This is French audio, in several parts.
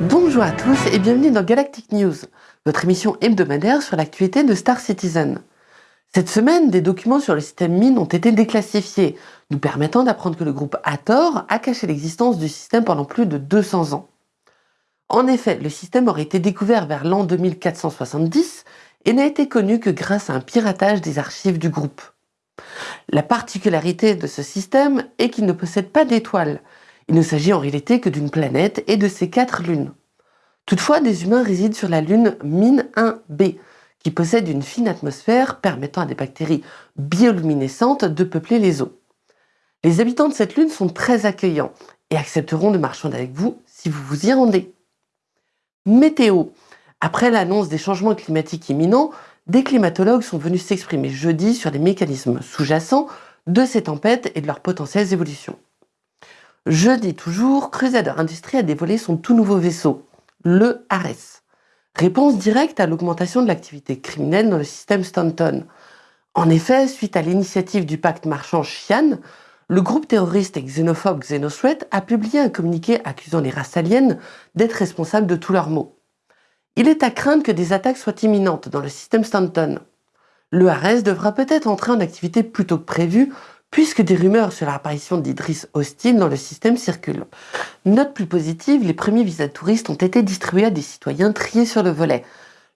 Bonjour à tous et bienvenue dans Galactic News, votre émission hebdomadaire sur l'actualité de Star Citizen. Cette semaine, des documents sur le système mine ont été déclassifiés, nous permettant d'apprendre que le groupe Hathor a caché l'existence du système pendant plus de 200 ans. En effet, le système aurait été découvert vers l'an 2470 et n'a été connu que grâce à un piratage des archives du groupe. La particularité de ce système est qu'il ne possède pas d'étoiles. Il ne s'agit en réalité que d'une planète et de ses quatre lunes. Toutefois, des humains résident sur la lune Mine 1b, qui possède une fine atmosphère permettant à des bactéries bioluminescentes de peupler les eaux. Les habitants de cette lune sont très accueillants et accepteront de marchander avec vous si vous vous y rendez. Météo. Après l'annonce des changements climatiques imminents, des climatologues sont venus s'exprimer jeudi sur les mécanismes sous-jacents de ces tempêtes et de leurs potentielles évolutions. Jeudi toujours, Crusader Industries a dévoilé son tout nouveau vaisseau, le Ares. Réponse directe à l'augmentation de l'activité criminelle dans le système Stanton. En effet, suite à l'initiative du pacte marchand Xi'an, le groupe terroriste et xénophobe Xenothreat a publié un communiqué accusant les races aliens d'être responsables de tous leurs maux. Il est à craindre que des attaques soient imminentes dans le système Stanton. Le Ares devra peut-être entrer en activité plus tôt que prévu, puisque des rumeurs sur l'apparition d'Idris hostiles dans le système circulent. Note plus positive, les premiers visas touristes ont été distribués à des citoyens triés sur le volet,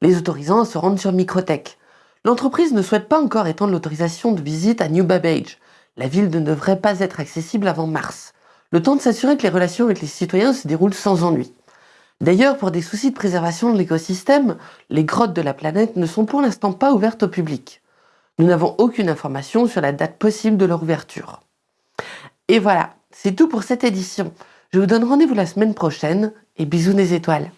les autorisant à se rendre sur Microtech. L'entreprise ne souhaite pas encore étendre l'autorisation de visite à New Babbage. La ville ne devrait pas être accessible avant mars, le temps de s'assurer que les relations avec les citoyens se déroulent sans ennui. D'ailleurs, pour des soucis de préservation de l'écosystème, les grottes de la planète ne sont pour l'instant pas ouvertes au public. Nous n'avons aucune information sur la date possible de leur ouverture. Et voilà, c'est tout pour cette édition. Je vous donne rendez-vous la semaine prochaine et bisous des étoiles.